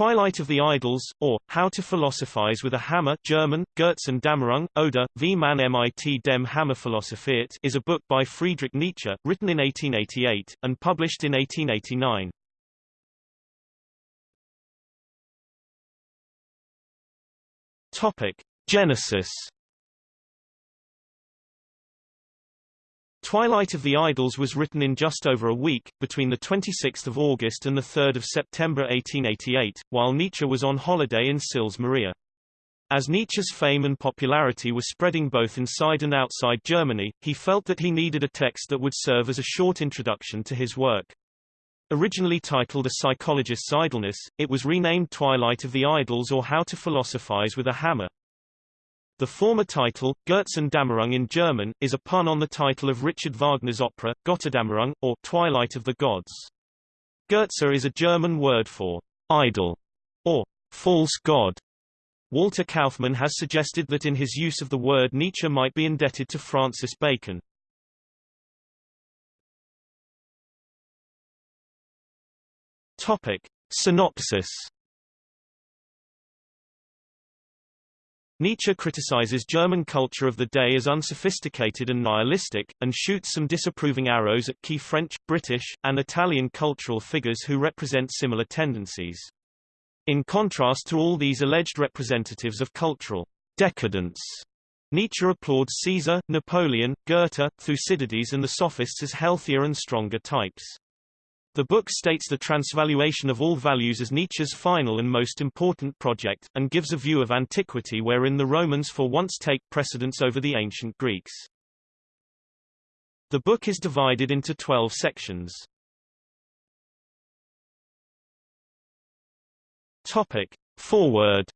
Twilight of the Idols, or, How to Philosophize with a Hammer German, Götzendämmerung, oder, Wie man mit dem Hammer philosophiert is a book by Friedrich Nietzsche, written in 1888, and published in 1889. Topic. Genesis Twilight of the Idols was written in just over a week, between 26 August and 3 September 1888, while Nietzsche was on holiday in Sils Maria. As Nietzsche's fame and popularity was spreading both inside and outside Germany, he felt that he needed a text that would serve as a short introduction to his work. Originally titled A Psychologist's Idleness, it was renamed Twilight of the Idols or How to Philosophize with a Hammer. The former title, Götzendämmerung in German, is a pun on the title of Richard Wagner's opera, Götterdämmerung, or Twilight of the Gods. Goetze is a German word for idol or false god. Walter Kaufmann has suggested that in his use of the word Nietzsche might be indebted to Francis Bacon. Topic. Synopsis Nietzsche criticizes German culture of the day as unsophisticated and nihilistic, and shoots some disapproving arrows at key French, British, and Italian cultural figures who represent similar tendencies. In contrast to all these alleged representatives of cultural decadence, Nietzsche applauds Caesar, Napoleon, Goethe, Thucydides and the sophists as healthier and stronger types. The book states the transvaluation of all values as Nietzsche's final and most important project, and gives a view of antiquity wherein the Romans for once take precedence over the ancient Greeks. The book is divided into 12 sections. Topic. Foreword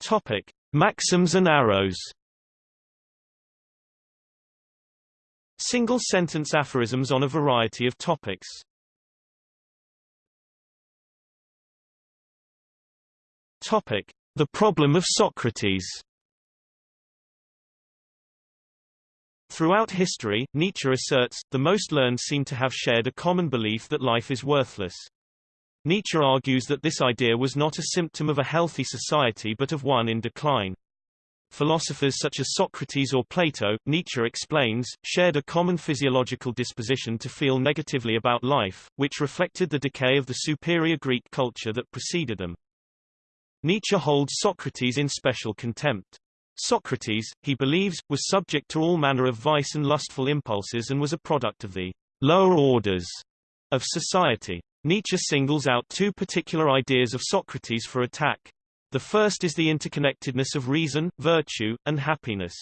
Topic. Maxims and arrows Single-sentence aphorisms on a variety of topics. Topic: The problem of Socrates. Throughout history, Nietzsche asserts, the most learned seem to have shared a common belief that life is worthless. Nietzsche argues that this idea was not a symptom of a healthy society but of one in decline. Philosophers such as Socrates or Plato, Nietzsche explains, shared a common physiological disposition to feel negatively about life, which reflected the decay of the superior Greek culture that preceded them. Nietzsche holds Socrates in special contempt. Socrates, he believes, was subject to all manner of vice and lustful impulses and was a product of the lower orders of society. Nietzsche singles out two particular ideas of Socrates for attack, the first is the interconnectedness of reason, virtue, and happiness.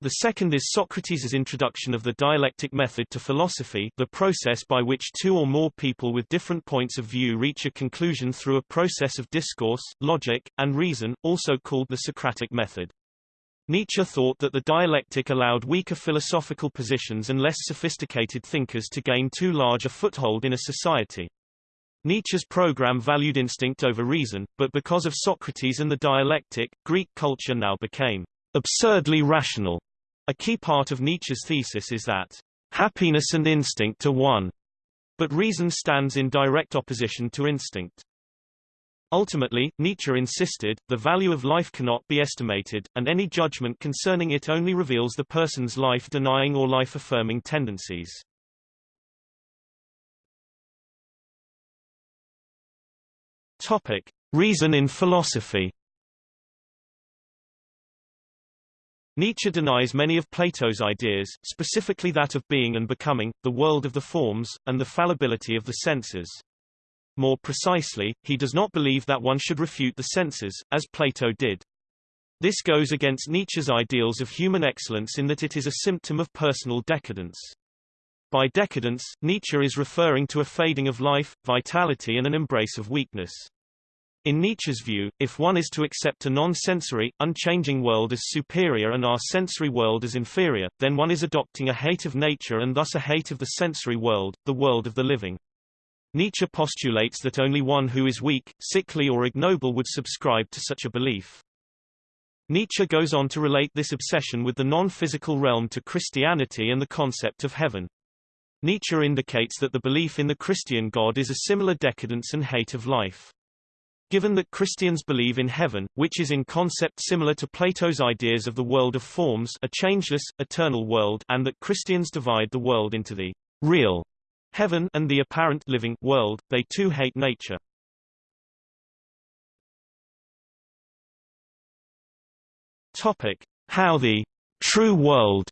The second is Socrates' introduction of the dialectic method to philosophy the process by which two or more people with different points of view reach a conclusion through a process of discourse, logic, and reason, also called the Socratic method. Nietzsche thought that the dialectic allowed weaker philosophical positions and less sophisticated thinkers to gain too large a foothold in a society. Nietzsche's program valued instinct over reason, but because of Socrates and the dialectic, Greek culture now became absurdly rational. A key part of Nietzsche's thesis is that happiness and instinct are one, but reason stands in direct opposition to instinct. Ultimately, Nietzsche insisted, the value of life cannot be estimated, and any judgment concerning it only reveals the person's life-denying or life-affirming tendencies. Topic: Reason in philosophy. Nietzsche denies many of Plato's ideas, specifically that of being and becoming, the world of the forms, and the fallibility of the senses. More precisely, he does not believe that one should refute the senses, as Plato did. This goes against Nietzsche's ideals of human excellence in that it is a symptom of personal decadence. By decadence, Nietzsche is referring to a fading of life, vitality and an embrace of weakness. In Nietzsche's view, if one is to accept a non-sensory, unchanging world as superior and our sensory world as inferior, then one is adopting a hate of nature and thus a hate of the sensory world, the world of the living. Nietzsche postulates that only one who is weak, sickly or ignoble would subscribe to such a belief. Nietzsche goes on to relate this obsession with the non-physical realm to Christianity and the concept of heaven. Nietzsche indicates that the belief in the Christian God is a similar decadence and hate of life. Given that Christians believe in heaven, which is in concept similar to Plato's ideas of the world of forms a changeless, eternal world and that Christians divide the world into the real heaven and the apparent living world, they too hate nature. Topic: How the true world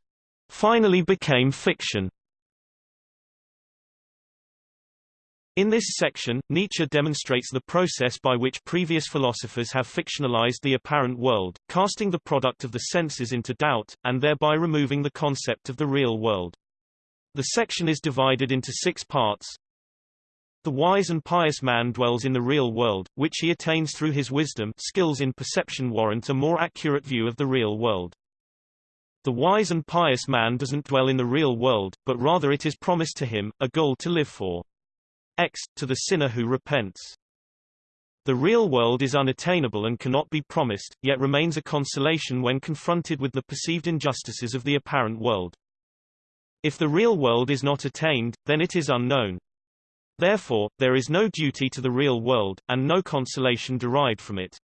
finally became fiction. In this section, Nietzsche demonstrates the process by which previous philosophers have fictionalized the apparent world, casting the product of the senses into doubt, and thereby removing the concept of the real world. The section is divided into six parts. The wise and pious man dwells in the real world, which he attains through his wisdom skills in perception warrant a more accurate view of the real world. The wise and pious man doesn't dwell in the real world, but rather it is promised to him, a goal to live for. X, to the sinner who repents. The real world is unattainable and cannot be promised, yet remains a consolation when confronted with the perceived injustices of the apparent world. If the real world is not attained, then it is unknown. Therefore, there is no duty to the real world, and no consolation derived from it.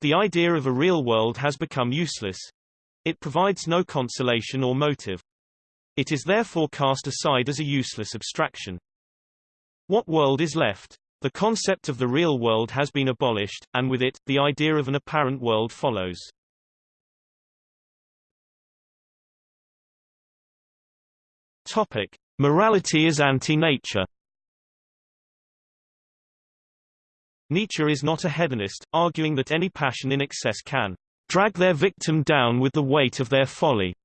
The idea of a real world has become useless. It provides no consolation or motive. It is therefore cast aside as a useless abstraction. What world is left? The concept of the real world has been abolished, and with it, the idea of an apparent world follows. Topic. Morality is anti-nature Nietzsche is not a hedonist, arguing that any passion in excess can drag their victim down with the weight of their folly.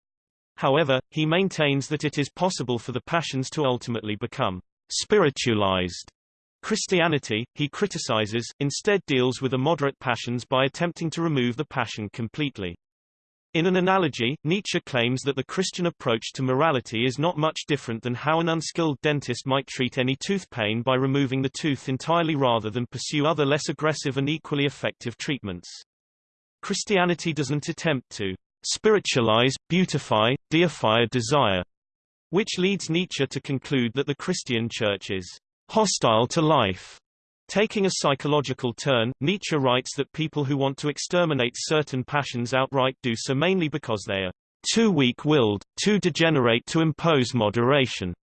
However, he maintains that it is possible for the passions to ultimately become spiritualized. Christianity, he criticizes, instead deals with the moderate passions by attempting to remove the passion completely. In an analogy, Nietzsche claims that the Christian approach to morality is not much different than how an unskilled dentist might treat any tooth pain by removing the tooth entirely rather than pursue other less aggressive and equally effective treatments. Christianity doesn't attempt to spiritualize, beautify, deify a desire, which leads Nietzsche to conclude that the Christian church is hostile to life Taking a psychological turn, Nietzsche writes that people who want to exterminate certain passions outright do so mainly because they are too weak-willed, too degenerate to impose moderation.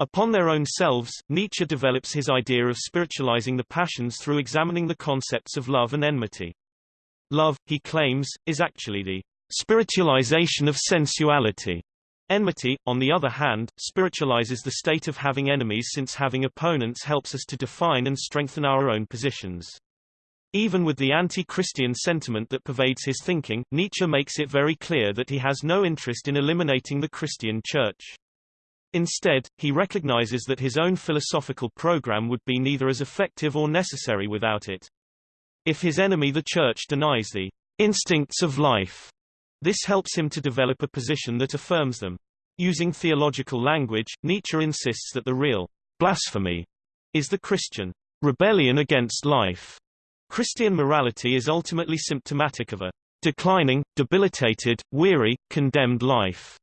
Upon their own selves, Nietzsche develops his idea of spiritualizing the passions through examining the concepts of love and enmity. Love, he claims, is actually the spiritualization of sensuality. Enmity, on the other hand, spiritualizes the state of having enemies since having opponents helps us to define and strengthen our own positions. Even with the anti-Christian sentiment that pervades his thinking, Nietzsche makes it very clear that he has no interest in eliminating the Christian church. Instead, he recognizes that his own philosophical program would be neither as effective or necessary without it. If his enemy the church denies the instincts of life this helps him to develop a position that affirms them. Using theological language, Nietzsche insists that the real blasphemy is the Christian rebellion against life. Christian morality is ultimately symptomatic of a declining, debilitated, weary, condemned life.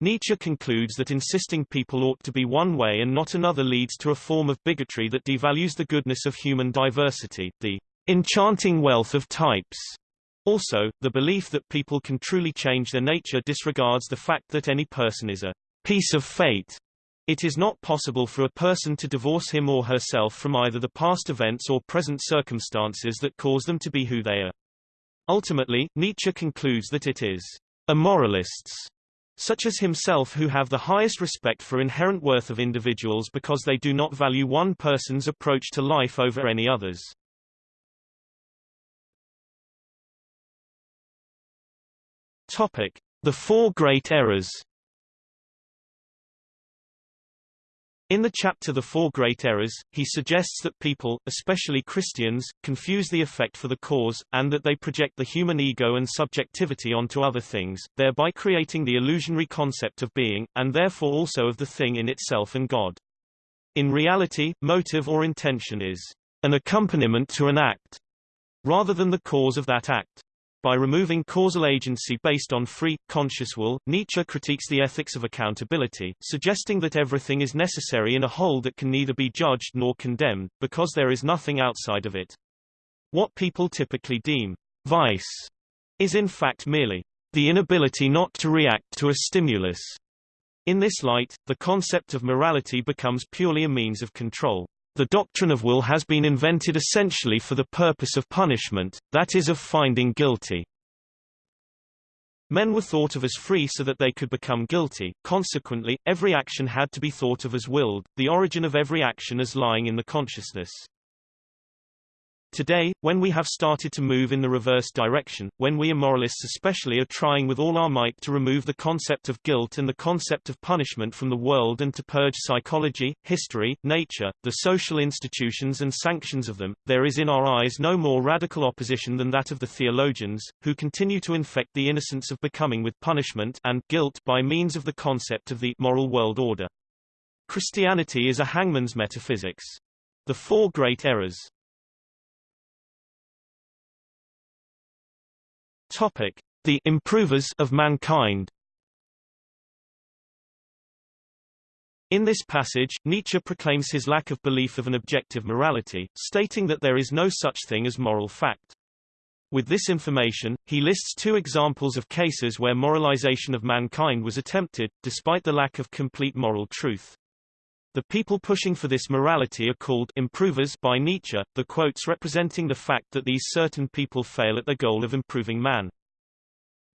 Nietzsche concludes that insisting people ought to be one way and not another leads to a form of bigotry that devalues the goodness of human diversity, the enchanting wealth of types, also, the belief that people can truly change their nature disregards the fact that any person is a piece of fate. It is not possible for a person to divorce him or herself from either the past events or present circumstances that cause them to be who they are. Ultimately, Nietzsche concludes that it is amoralists, such as himself who have the highest respect for inherent worth of individuals because they do not value one person's approach to life over any others. Topic: The Four Great Errors. In the chapter The Four Great Errors, he suggests that people, especially Christians, confuse the effect for the cause, and that they project the human ego and subjectivity onto other things, thereby creating the illusionary concept of being, and therefore also of the thing in itself and God. In reality, motive or intention is an accompaniment to an act, rather than the cause of that act. By removing causal agency based on free, conscious will, Nietzsche critiques the ethics of accountability, suggesting that everything is necessary in a whole that can neither be judged nor condemned, because there is nothing outside of it. What people typically deem vice is in fact merely the inability not to react to a stimulus. In this light, the concept of morality becomes purely a means of control. The doctrine of will has been invented essentially for the purpose of punishment, that is of finding guilty. Men were thought of as free so that they could become guilty, consequently, every action had to be thought of as willed, the origin of every action as lying in the consciousness. Today, when we have started to move in the reverse direction, when we immoralists especially are trying with all our might to remove the concept of guilt and the concept of punishment from the world and to purge psychology, history, nature, the social institutions and sanctions of them, there is in our eyes no more radical opposition than that of the theologians, who continue to infect the innocence of becoming with punishment and guilt by means of the concept of the moral world order. Christianity is a hangman's metaphysics. The four great errors Topic: The improvers of mankind. In this passage, Nietzsche proclaims his lack of belief of an objective morality, stating that there is no such thing as moral fact. With this information, he lists two examples of cases where moralization of mankind was attempted, despite the lack of complete moral truth. The people pushing for this morality are called improvers by Nietzsche, the quotes representing the fact that these certain people fail at their goal of improving man.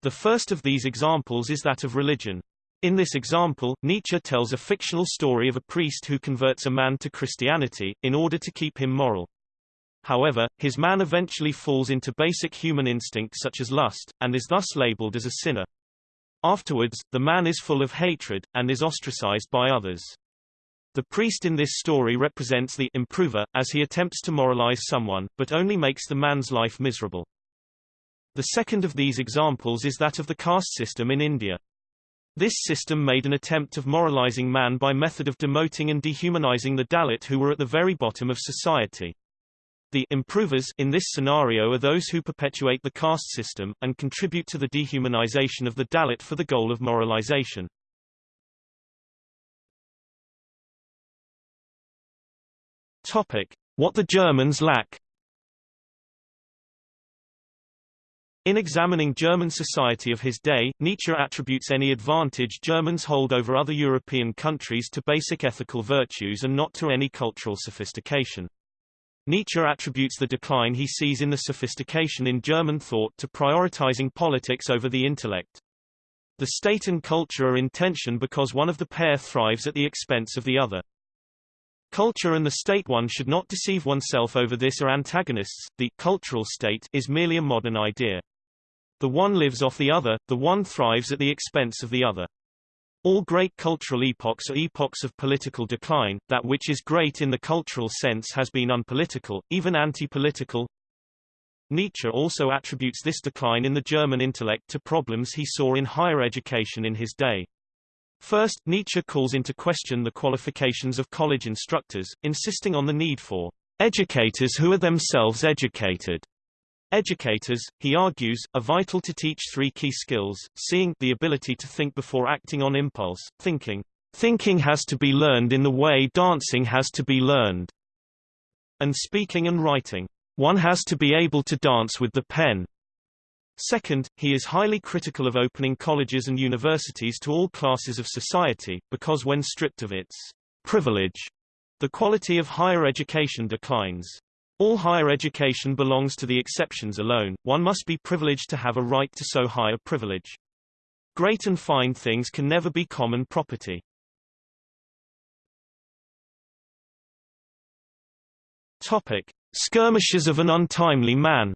The first of these examples is that of religion. In this example, Nietzsche tells a fictional story of a priest who converts a man to Christianity, in order to keep him moral. However, his man eventually falls into basic human instincts such as lust, and is thus labeled as a sinner. Afterwards, the man is full of hatred, and is ostracized by others. The priest in this story represents the improver, as he attempts to moralize someone, but only makes the man's life miserable. The second of these examples is that of the caste system in India. This system made an attempt of moralizing man by method of demoting and dehumanizing the Dalit who were at the very bottom of society. The improvers in this scenario are those who perpetuate the caste system, and contribute to the dehumanization of the Dalit for the goal of moralization. Topic: What the Germans lack. In examining German society of his day, Nietzsche attributes any advantage Germans hold over other European countries to basic ethical virtues and not to any cultural sophistication. Nietzsche attributes the decline he sees in the sophistication in German thought to prioritizing politics over the intellect. The state and culture are in tension because one of the pair thrives at the expense of the other. Culture and the state one should not deceive oneself over this are antagonists, the cultural state is merely a modern idea. The one lives off the other, the one thrives at the expense of the other. All great cultural epochs are epochs of political decline, that which is great in the cultural sense has been unpolitical, even anti-political. Nietzsche also attributes this decline in the German intellect to problems he saw in higher education in his day. First, Nietzsche calls into question the qualifications of college instructors, insisting on the need for educators who are themselves educated. Educators, he argues, are vital to teach three key skills, seeing the ability to think before acting on impulse, thinking. Thinking has to be learned in the way dancing has to be learned. And speaking and writing. One has to be able to dance with the pen. Second, he is highly critical of opening colleges and universities to all classes of society, because when stripped of its privilege, the quality of higher education declines. All higher education belongs to the exceptions alone, one must be privileged to have a right to so high a privilege. Great and fine things can never be common property. Topic. Skirmishes of an untimely man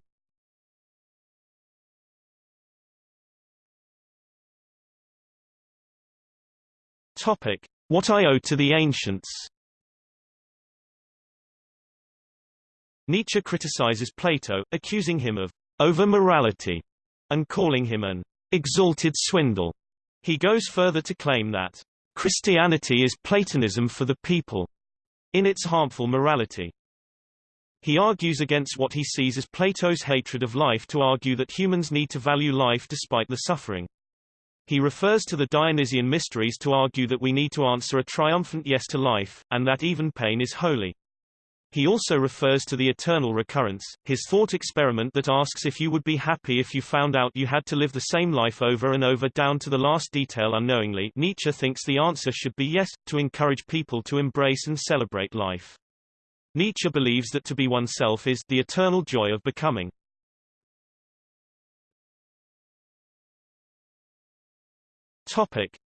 Topic: What I owe to the ancients. Nietzsche criticizes Plato, accusing him of over-morality and calling him an exalted swindle. He goes further to claim that Christianity is Platonism for the people in its harmful morality. He argues against what he sees as Plato's hatred of life to argue that humans need to value life despite the suffering. He refers to the Dionysian mysteries to argue that we need to answer a triumphant yes to life, and that even pain is holy. He also refers to the eternal recurrence, his thought experiment that asks if you would be happy if you found out you had to live the same life over and over down to the last detail unknowingly Nietzsche thinks the answer should be yes, to encourage people to embrace and celebrate life. Nietzsche believes that to be oneself is the eternal joy of becoming.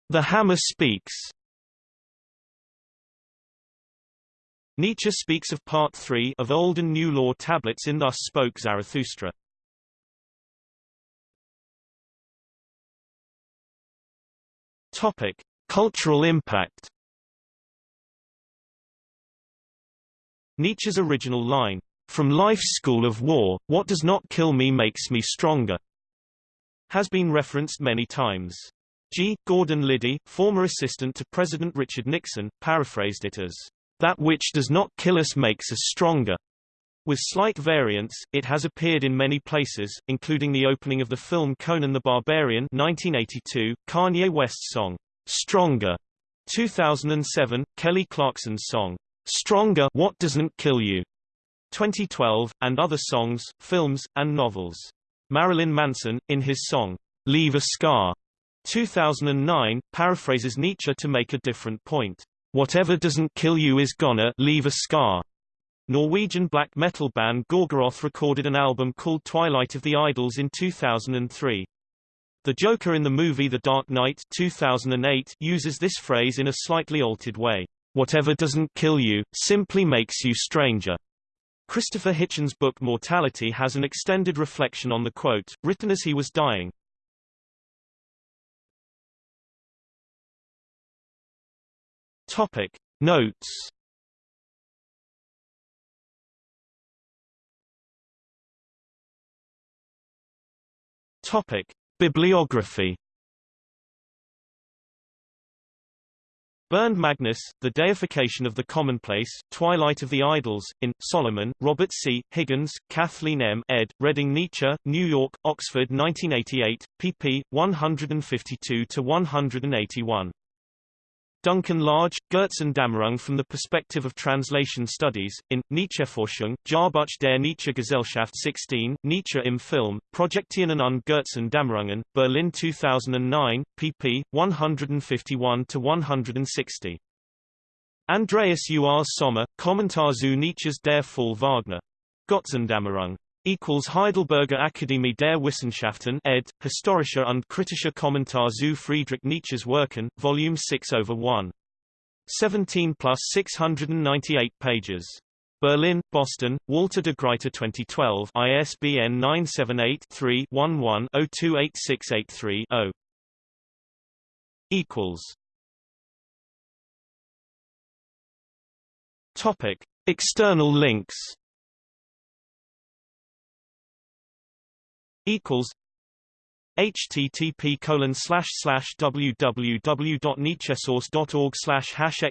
The Hammer Speaks Nietzsche speaks of Part 3 of Old and New Law tablets in Thus Spoke Zarathustra. Topic: Cultural impact. Nietzsche's original line, "From life's school of war, what does not kill me makes me stronger," has been referenced many times. G. Gordon Liddy, former assistant to President Richard Nixon, paraphrased it as, that which does not kill us makes us stronger. With slight variants, it has appeared in many places, including the opening of the film Conan the Barbarian 1982, Kanye West's song, Stronger, 2007, Kelly Clarkson's song, Stronger What Doesn't Kill You, 2012, and other songs, films, and novels. Marilyn Manson, in his song, Leave a Scar, 2009, paraphrases Nietzsche to make a different point. Whatever doesn't kill you is gonna leave a scar. Norwegian black metal band Gorgoroth recorded an album called Twilight of the Idols in 2003. The Joker in the movie The Dark Knight 2008 uses this phrase in a slightly altered way. Whatever doesn't kill you, simply makes you stranger. Christopher Hitchens' book Mortality has an extended reflection on the quote, written as he was dying. Topic Notes Topic Bibliography Bernd Magnus, The Deification of the Commonplace, Twilight of the Idols, in, Solomon, Robert C., Higgins, Kathleen M. ed., Reading Nietzsche, New York, Oxford 1988, pp. 152-181. Duncan Large, Dämmerung from the Perspective of Translation Studies, in, Nietzscheforschung, Jahrbuch der Nietzsche-Gesellschaft 16, Nietzsche im Film, Projektionen und Dämmerungen, Berlin 2009, pp. 151-160. Andreas Urs Sommer, Kommentar zu Nietzsches Der Fall Wagner. Götzendämmerung equals Heidelberger Akademie der Wissenschaften ed. Historischer und kritischer Kommentar zu Friedrich Nietzsches Werken, Volume 6 over 1. 17 plus 698 pages. Berlin, Boston, Walter de Gruyter 2012 ISBN 978-3-11-028683-0 equals Topic External links equals http colon slash slash www.nietzschesource.org slash hash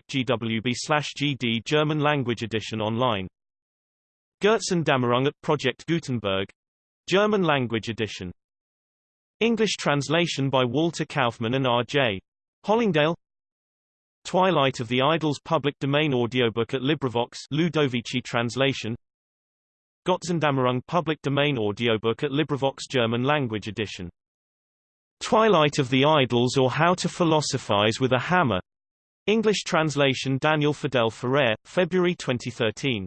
slash gd German language edition online. Götzendämmerung at Project Gutenberg. German language edition. English translation by Walter Kaufmann and R.J. Hollingdale. Twilight of the Idols public domain audiobook at LibriVox Ludovici translation Götzendämmerung public domain audiobook at LibriVox German language edition. Twilight of the Idols or How to Philosophize with a Hammer. English translation Daniel Fidel Ferrer, February 2013.